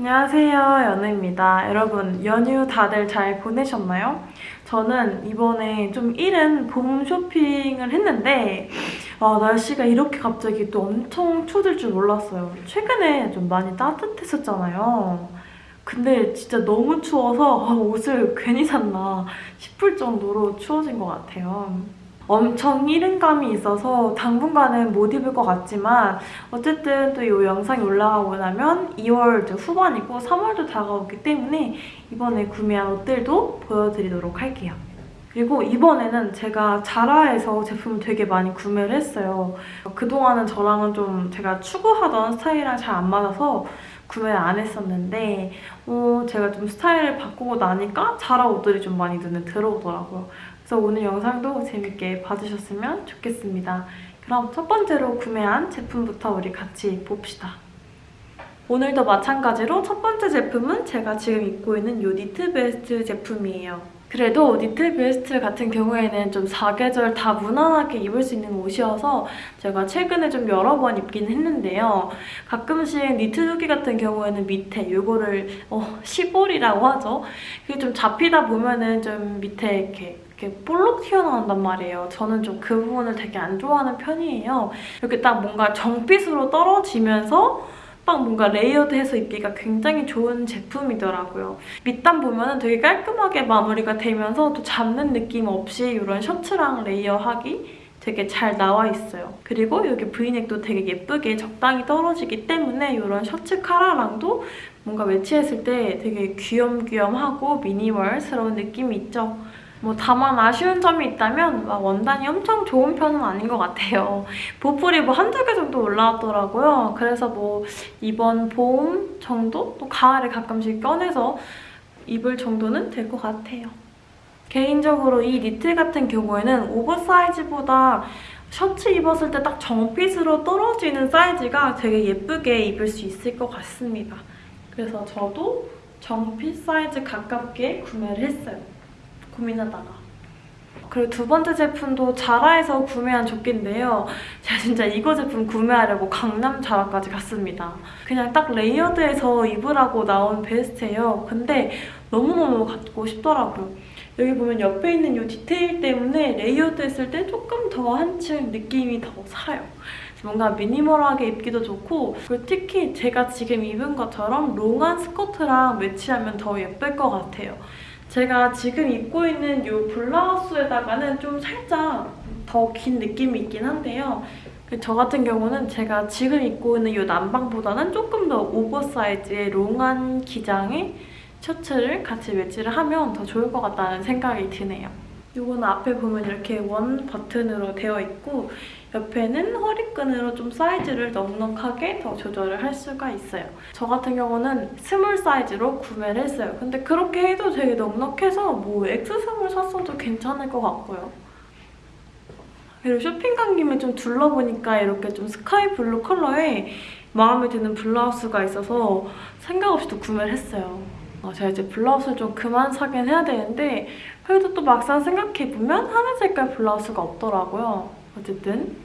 안녕하세요 연우입니다. 여러분 연휴 다들 잘 보내셨나요? 저는 이번에 좀 이른 봄 쇼핑을 했는데 아, 날씨가 이렇게 갑자기 또 엄청 추워질 줄 몰랐어요. 최근에 좀 많이 따뜻했었잖아요. 근데 진짜 너무 추워서 아, 옷을 괜히 샀나 싶을 정도로 추워진 것 같아요. 엄청 이른감이 있어서 당분간은 못 입을 것 같지만 어쨌든 또 이 영상이 올라가고 나면 2월 후반이고 3월도 다가오기 때문에 이번에 구매한 옷들도 보여드리도록 할게요. 그리고 이번에는 제가 자라에서 제품을 되게 많이 구매를 했어요. 그동안은 저랑은 좀 제가 추구하던 스타일이랑 잘 안 맞아서 구매를 안 했었는데 어, 제가 좀 스타일을 바꾸고 나니까 자라 옷들이 좀 많이 눈에 들어오더라고요. 그래서 오늘 영상도 재밌게 봐주셨으면 좋겠습니다. 그럼 첫 번째로 구매한 제품부터 우리 같이 봅시다. 오늘도 마찬가지로 첫 번째 제품은 제가 지금 입고 있는 이 니트 베스트 제품이에요. 그래도 니트 베스트 같은 경우에는 좀 사계절 다 무난하게 입을 수 있는 옷이어서 제가 최근에 좀 여러 번 입긴 했는데요. 가끔씩 니트 두기 같은 경우에는 밑에 이거를 어, 시볼이라고 하죠. 그게 좀 잡히다 보면은 좀 밑에 이렇게 이렇게 볼록 튀어나온단 말이에요. 저는 좀 그 부분을 되게 안 좋아하는 편이에요. 이렇게 딱 뭔가 정fit으로 떨어지면서 딱 뭔가 layered해서 입기가 굉장히 좋은 제품이더라고요. 밑단 보면 은 되게 깔끔하게 마무리가 되면서 또 잡는 느낌 없이 이런 셔츠랑 layer하기 되게 잘 나와 있어요. 그리고 여기 브이넥도 되게 예쁘게 적당히 떨어지기 때문에 이런 셔츠 카라랑도 뭔가 매치했을 때 되게 귀염귀염하고 minimal스러운 느낌이 있죠. 뭐 다만 아쉬운 점이 있다면 원단이 엄청 좋은 편은 아닌 것 같아요. 보풀이 뭐 한두 개 정도 올라왔더라고요. 그래서 뭐 이번 봄 정도? 또 가을에 가끔씩 꺼내서 입을 정도는 될 것 같아요. 개인적으로 이 니트 같은 경우에는 오버사이즈보다 셔츠 입었을 때 딱 정핏으로 떨어지는 사이즈가 되게 예쁘게 입을 수 있을 것 같습니다. 그래서 저도 정핏 사이즈 가깝게 구매를 했어요. 고민하다가. 그리고 두 번째 제품도 자라에서 구매한 조끼인데요. 제가 진짜 이거 제품 구매하려고 강남 자라까지 갔습니다. 그냥 딱 layered해서 입으라고 나온 베스트예요. 근데 너무너무 갖고 싶더라고요. 여기 보면 옆에 있는 이 디테일 때문에 layered 했을 때 조금 더 한층 느낌이 더 살아요. 뭔가 minimal하게 입기도 좋고 그리고 특히 제가 지금 입은 것처럼 long한 스커트랑 매치하면 더 예쁠 것 같아요. 제가 지금 입고 있는 이 블라우스에다가는 좀 살짝 더 긴 느낌이 있긴 한데요. 그 저 같은 경우는 제가 지금 입고 있는 이 남방보다는 조금 더 oversize의 long한 기장의 셔츠를 같이 매치를 하면 더 좋을 것 같다는 생각이 드네요. 이거는 앞에 보면 이렇게 one button으로 되어 있고 옆에는 허리끈으로 좀 사이즈를 넉넉하게 더 조절을 할 수가 있어요. 저 같은 경우는 small 사이즈로 구매를 했어요. 근데 그렇게 해도 되게 넉넉해서 뭐 X small 샀어도 괜찮을 것 같고요. 그리고 쇼핑 간 김에 좀 둘러보니까 이렇게 좀 sky blue 컬러의 마음에 드는 블라우스가 있어서 생각 없이 또 구매를 했어요. 어, 제가 이제 블라우스를 좀 그만 사긴 해야 되는데 그래도 또 막상 생각해보면 하늘 색깔 블라우스가 없더라고요. 어쨌든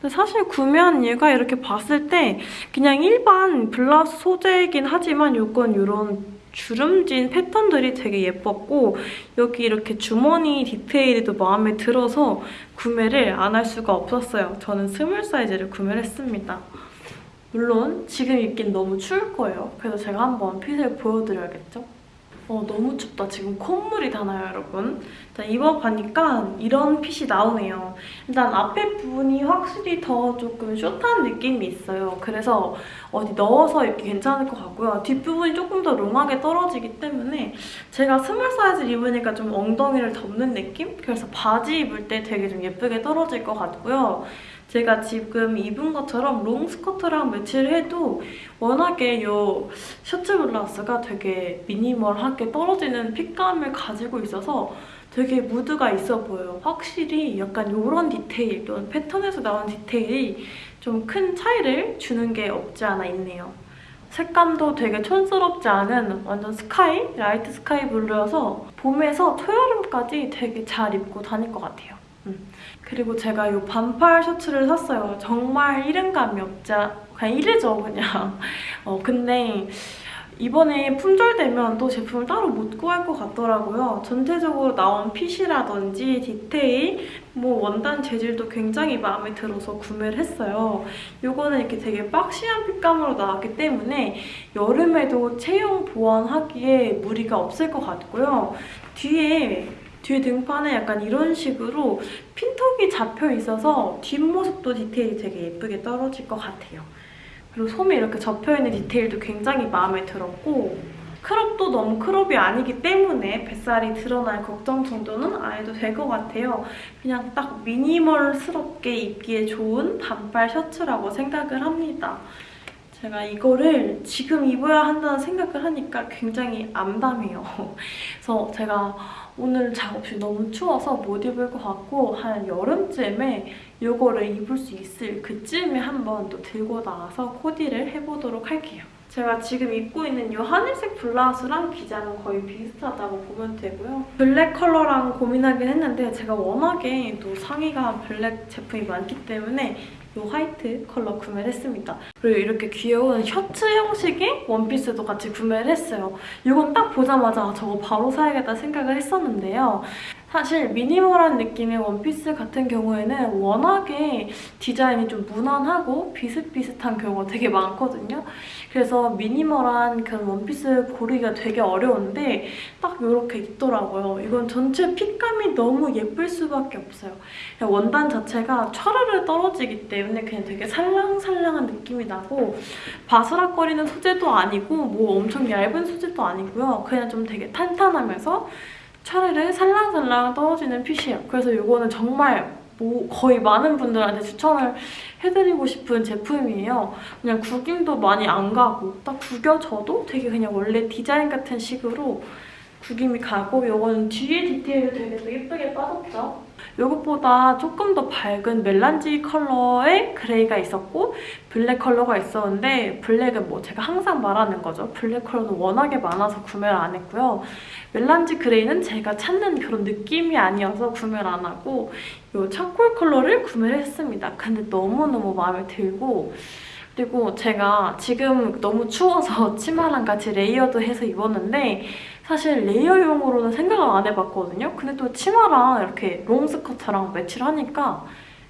근데 사실 구매한 이유가 이렇게 봤을 때 그냥 일반 블라우스 소재이긴 하지만 이건 이런 주름진 패턴들이 되게 예뻤고 여기 이렇게 주머니 디테일도 마음에 들어서 구매를 안 할 수가 없었어요. 저는 small 사이즈를 구매를 했습니다. 물론 지금 입긴 너무 추울 거예요. 그래서 제가 한번 fit을 보여드려야겠죠? 어, 너무 춥다. 지금 콧물이 다 나요, 여러분? 자, 입어보니까 이런 핏이 나오네요. 일단 앞에 부분이 확실히 더 조금 숏한 느낌이 있어요. 그래서 어디 넣어서 입기 괜찮을 것 같고요. 뒷부분이 조금 더 long하게 떨어지기 때문에 제가 small 사이즈 입으니까 좀 엉덩이를 덮는 느낌? 그래서 바지 입을 때 되게 좀 예쁘게 떨어질 것 같고요. 제가 지금 입은 것처럼 롱 스커트랑 매치를 해도 워낙에 이 셔츠 블라우스가 되게 minimal하게 떨어지는 fit감을 가지고 있어서 되게 무드가 있어 보여요. 확실히 약간 이런 디테일 또는 패턴에서 나온 디테일이 좀 큰 차이를 주는 게 없지 않아 있네요. 색감도 되게 촌스럽지 않은 완전 sky, light sky blue여서 봄에서 초여름까지 되게 잘 입고 다닐 것 같아요. 음. 그리고 제가 이 반팔 셔츠를 샀어요. 정말 이른감이 없잖아 그냥 이르죠 그냥. 어, 근데 이번에 품절되면 또 제품을 따로 못 구할 것 같더라고요. 전체적으로 나온 핏이라든지 디테일, 뭐 원단 재질도 굉장히 마음에 들어서 구매를 했어요. 이거는 이렇게 되게 박시한 핏감으로 나왔기 때문에 여름에도 체형 보완하기에 무리가 없을 것 같고요. 뒤에 뒤에 등판에 약간 이런 식으로 핀톡이 잡혀 있어서 뒷모습도 디테일이 되게 예쁘게 떨어질 것 같아요. 그리고 솜이 이렇게 접혀있는 디테일도 굉장히 마음에 들었고 크롭도 너무 크롭이 아니기 때문에 뱃살이 드러날 걱정 정도는 안 해도 될 것 같아요. 그냥 딱 미니멀스럽게 입기에 좋은 반팔 셔츠라고 생각을 합니다. 제가 이거를 지금 입어야 한다는 생각을 하니까 굉장히 암담해요. 그래서 제가 오늘 작업실 너무 추워서 못 입을 것 같고 한 여름쯤에 이거를 입을 수 있을 그쯤에 한번 또 들고 나와서 코디를 해보도록 할게요. 제가 지금 입고 있는 이 하늘색 블라우스랑 기장은 거의 비슷하다고 보면 되고요. black 컬러랑 고민하긴 했는데 제가 워낙에 또 상의가 black 제품이 많기 때문에 이 white 컬러 구매를 했습니다. 그리고 이렇게 귀여운 셔츠 형식의 원피스도 같이 구매를 했어요. 이건 딱 보자마자 저거 바로 사야겠다 생각을 했었는데요. 사실 미니멀한 느낌의 원피스 같은 경우에는 워낙에 디자인이 좀 무난하고 비슷비슷한 경우가 되게 많거든요. 그래서 미니멀한 그런 원피스 고르기가 되게 어려운데 딱 이렇게 있더라고요. 이건 전체 핏감이 너무 예쁠 수밖에 없어요. 원단 자체가 촤르르 떨어지기 때문에 그냥 되게 살랑살랑한 느낌이 나고 바스락거리는 소재도 아니고 뭐 엄청 얇은 소재도 아니고요. 그냥 좀 되게 탄탄하면서 차르르 살랑살랑 떨어지는 fit이에요. 그래서 이거는 정말 뭐 거의 많은 분들한테 추천을 해드리고 싶은 제품이에요. 그냥 구김도 많이 안 가고 딱 구겨져도 되게 그냥 원래 디자인 같은 식으로 구김이 가고 이거는 뒤에 디테일도 되게 또 예쁘게 빠졌죠? 이것보다 조금 더 밝은 melange 컬러의 gray가 있었고 black 컬러가 있었는데 black은 뭐 제가 항상 말하는 거죠. black 컬러는 워낙에 많아서 구매를 안 했고요. melange gray는 제가 찾는 그런 느낌이 아니어서 구매를 안 하고 이 charcoal 컬러를 구매를 했습니다. 근데 너무너무 마음에 들고 그리고 제가 지금 너무 추워서 치마랑 같이 layered 해서 입었는데 사실 layer용으로는 생각을 안 해봤거든요. 근데 또 치마랑 이렇게 롱스커트랑 매치를 하니까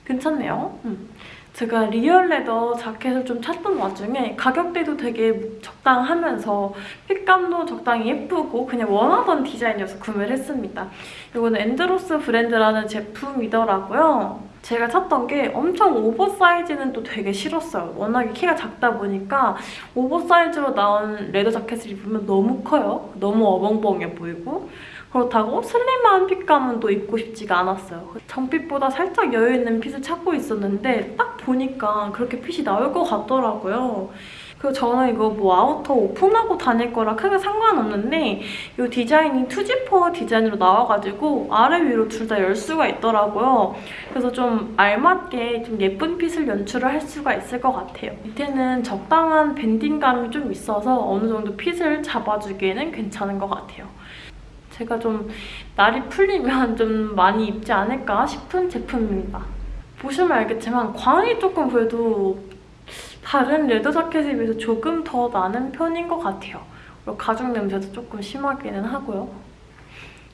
괜찮네요. 음. 제가 real leather jacket을 좀 찾던 와중에 가격대도 되게 적당하면서 fit감도 적당히 예쁘고 그냥 원하던 디자인이어서 구매를 했습니다. 이거는 엔드로스 브랜드라는 제품이더라고요. 제가 찾던 게 엄청 oversize는 또 되게 싫었어요. 워낙에 키가 작다 보니까 oversize로 나온 leather jacket을 입으면 너무 커요. 너무 어벙벙해 보이고 그렇다고 slim한 fit감은 또 입고 싶지가 않았어요. 정fit보다 살짝 여유 있는 fit을 찾고 있었는데 딱 보니까 그렇게 핏이 나올 것 같더라고요. 그리고 저는 이거 뭐 outer 오픈하고 다닐 거라 크게 상관없는데 이 디자인이 two zipper 디자인으로 나와가지고 아래 위로 둘 다 열 수가 있더라고요. 그래서 좀 알맞게 좀 예쁜 fit을 연출을 할 수가 있을 것 같아요. 밑에는 적당한 banding감이 좀 있어서 어느 정도 fit을 잡아주기에는 괜찮은 것 같아요. 제가 좀 날이 풀리면 좀 많이 입지 않을까 싶은 제품입니다. 보시면 알겠지만 광이 조금 그래도 다른 레더 자켓에 비해서 조금 더 나는 편인 것 같아요. 그리고 가죽 냄새도 조금 심하기는 하고요.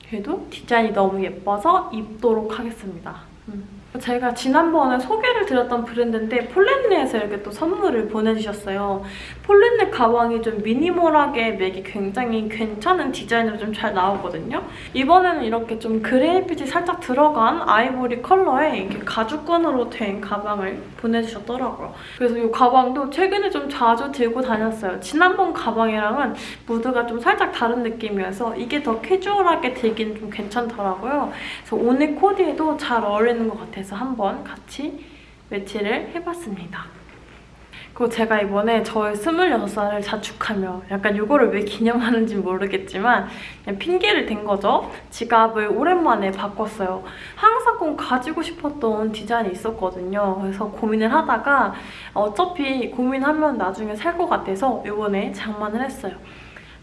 그래도 디자인이 너무 예뻐서 입도록 하겠습니다. 음. 제가 지난번에 소개를 드렸던 브랜드인데 폴렌네에서 이렇게 또 선물을 보내주셨어요. 폴렌네 가방이 좀 미니멀하게 맥이 굉장히 괜찮은 디자인으로 좀 잘 나오거든요. 이번에는 이렇게 좀 그레이빛이 살짝 들어간 아이보리 컬러의 이렇게 가죽끈으로 된 가방을 보내주셨더라고요. 그래서 이 가방도 최근에 좀 자주 들고 다녔어요. 지난번 가방이랑은 무드가 좀 살짝 다른 느낌이어서 이게 더 캐주얼하게 들기는 좀 괜찮더라고요. 그래서 오늘 코디에도 잘 어울리는 것 같아요. 같아서 한번 같이 매치를 해봤습니다. 그리고 제가 이번에 저의 26살을 자축하며 약간 이거를 왜 기념하는지 모르겠지만 그냥 핑계를 댄 거죠. 지갑을 오랜만에 바꿨어요. 항상 꼭 가지고 싶었던 디자인이 있었거든요. 그래서 고민을 하다가 어차피 고민하면 나중에 살 것 같아서 이번에 장만을 했어요.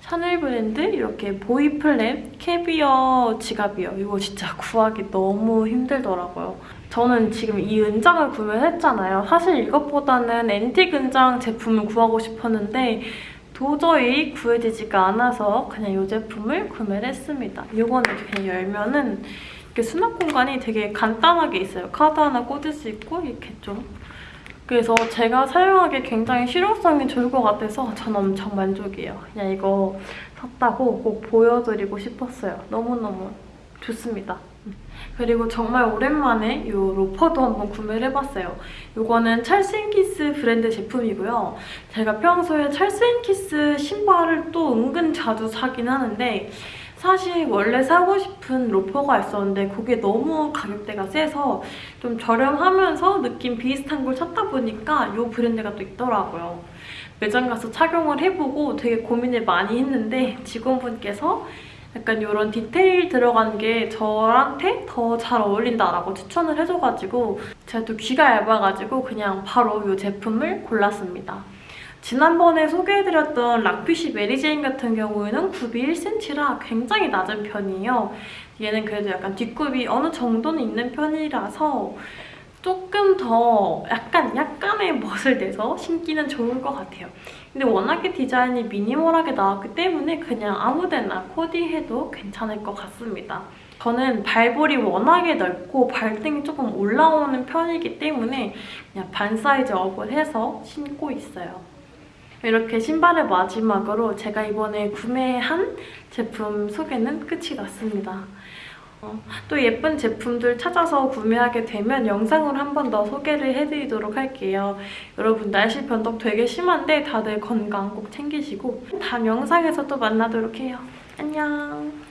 샤넬 브랜드 이렇게 boy flap caviar 지갑이요. 이거 진짜 구하기 너무 힘들더라고요. 저는 지금 이 은장을 구매했잖아요. 사실 이것보다는 앤틱 은장 제품을 구하고 싶었는데 도저히 구해지지가 않아서 그냥 이 제품을 구매를 했습니다. 이거는 이렇게 열면은 이렇게 수납 공간이 되게 간단하게 있어요. 카드 하나 꽂을 수 있고 이렇게 좀 그래서 제가 사용하기에 굉장히 실용성이 좋을 것 같아서 전 엄청 만족이에요. 그냥 이거 샀다고 꼭 보여드리고 싶었어요. 너무너무 좋습니다. 그리고 정말 오랜만에 이 로퍼도 한번 구매를 해봤어요. 이거는 찰스앤키스 브랜드 제품이고요. 제가 평소에 찰스앤키스 신발을 또 은근 자주 사긴 하는데 사실 원래 사고 싶은 loafer가 있었는데 그게 너무 가격대가 세서 좀 저렴하면서 느낌 비슷한 걸 찾다 보니까 이 브랜드가 또 있더라고요. 매장 가서 착용을 해보고 되게 고민을 많이 했는데 직원분께서 약간 이런 디테일 들어간 게 저한테 더 잘 어울린다라고 추천을 해줘가지고 제가 또 귀가 얇아가지고 그냥 바로 이 제품을 골랐습니다. 지난번에 소개해드렸던 락피쉬 Mary Jane 같은 경우에는 굽이 1cm라 굉장히 낮은 편이에요. 얘는 그래도 약간 뒷굽이 어느 정도는 있는 편이라서 조금 더 약간 약간의 멋을 내서 신기는 좋을 것 같아요. 근데 워낙에 디자인이 minimal하게 나왔기 때문에 그냥 아무데나 코디해도 괜찮을 것 같습니다. 저는 발볼이 워낙에 넓고 발등이 조금 올라오는 편이기 때문에 그냥 반 사이즈 업을 해서 신고 있어요. 이렇게 신발을 마지막으로 제가 이번에 구매한 제품 소개는 끝이 났습니다. 어, 또 예쁜 제품들 찾아서 구매하게 되면 영상으로 한 번 더 소개를 해드리도록 할게요. 여러분 날씨 변동 되게 심한데 다들 건강 꼭 챙기시고 다음 영상에서 또 만나도록 해요. 안녕!